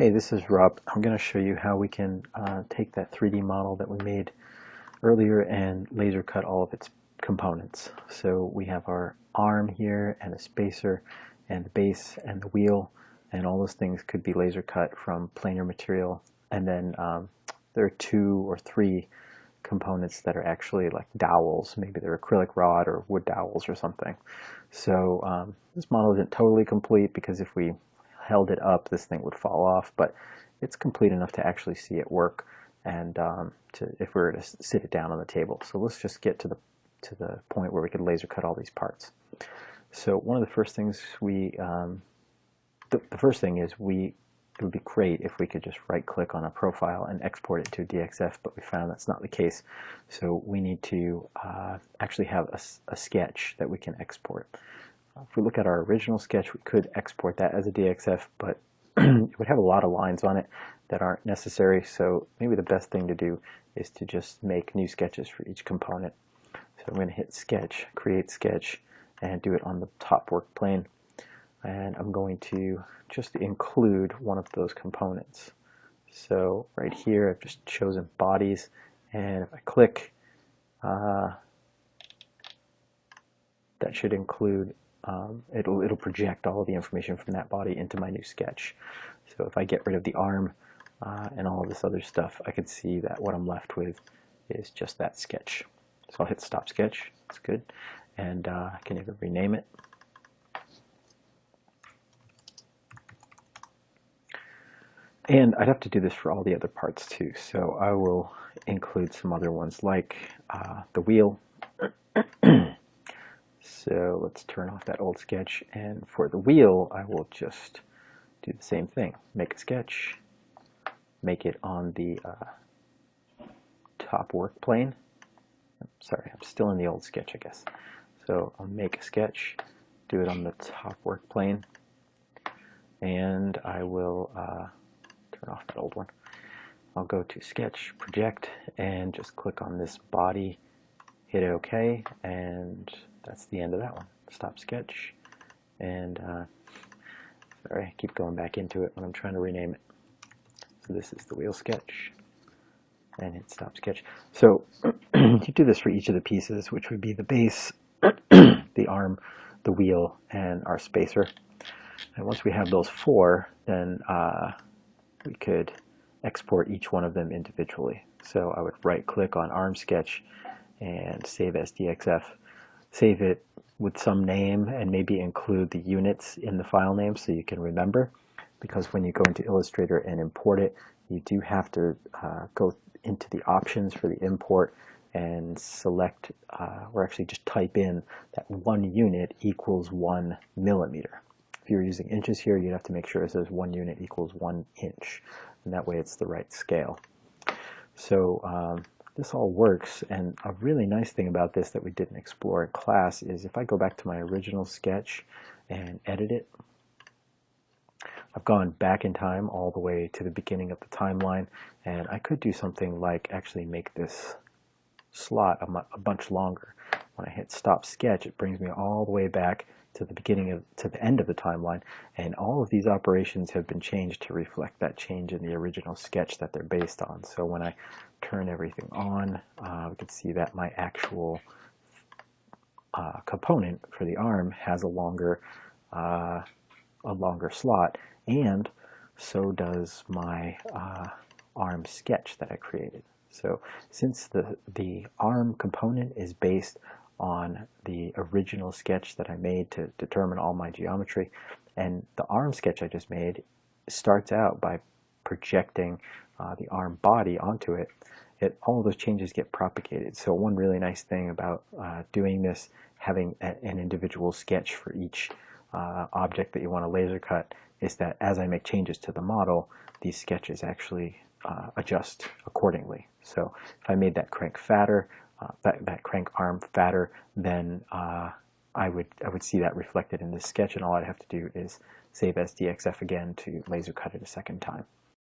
Hey, this is Rob. I'm going to show you how we can uh, take that 3D model that we made earlier and laser cut all of its components. So we have our arm here and a spacer and the base and the wheel and all those things could be laser cut from planar material and then um, there are two or three components that are actually like dowels. Maybe they're acrylic rod or wood dowels or something. So um, this model isn't totally complete because if we held it up, this thing would fall off, but it's complete enough to actually see it work and um, to, if we were to sit it down on the table. So let's just get to the, to the point where we could laser cut all these parts. So one of the first things we, um, the, first thing is we, it would be great if we could just right click on a profile and export it to DXF, but we found that's not the case. So we need to uh, actually have a, a sketch that we can export. If we look at our original sketch, we could export that as a DXF, but it would have a lot of lines on it that aren't necessary. So maybe the best thing to do is to just make new sketches for each component. So I'm going to hit Sketch, Create Sketch, and do it on the top work plane. And I'm going to just include one of those components. So right here, I've just chosen bodies, and if I click, uh, that should include um, it'll, it'll project all of the information from that body into my new sketch. So if I get rid of the arm uh, and all this other stuff, I can see that what I'm left with is just that sketch. So I'll hit stop sketch, that's good, and uh, I can even rename it. And I'd have to do this for all the other parts too, so I will include some other ones like uh, the wheel So let's turn off that old sketch and for the wheel I will just do the same thing. Make a sketch, make it on the uh, top work plane. Sorry, I'm still in the old sketch I guess. So I'll make a sketch, do it on the top work plane, and I will uh, turn off that old one. I'll go to sketch, project, and just click on this body, hit OK, and that's the end of that one. Stop sketch. And, uh, sorry, I keep going back into it when I'm trying to rename it. So this is the wheel sketch. And hit stop sketch. So you do this for each of the pieces, which would be the base, the arm, the wheel, and our spacer. And once we have those four, then uh, we could export each one of them individually. So I would right click on arm sketch and save as DXF save it with some name and maybe include the units in the file name so you can remember because when you go into Illustrator and import it you do have to uh, go into the options for the import and select uh, or actually just type in that one unit equals one millimeter. If you're using inches here you'd have to make sure it says one unit equals one inch and that way it's the right scale. So um, this all works. And a really nice thing about this that we didn't explore in class is if I go back to my original sketch and edit it I've gone back in time all the way to the beginning of the timeline and I could do something like actually make this slot a, a bunch longer. When I hit stop sketch it brings me all the way back to the beginning of to the end of the timeline and all of these operations have been changed to reflect that change in the original sketch that they're based on. So when I turn everything on uh, we can see that my actual uh, component for the arm has a longer uh, a longer slot and so does my uh, arm sketch that I created. So since the the arm component is based on the original sketch that I made to determine all my geometry. And the arm sketch I just made starts out by projecting uh, the arm body onto it. it. All those changes get propagated. So one really nice thing about uh, doing this, having a, an individual sketch for each uh, object that you want to laser cut, is that as I make changes to the model, these sketches actually uh, adjust accordingly. So if I made that crank fatter, uh, that, that crank arm fatter, then uh, I would I would see that reflected in this sketch, and all I'd have to do is save as DXF again to laser cut it a second time.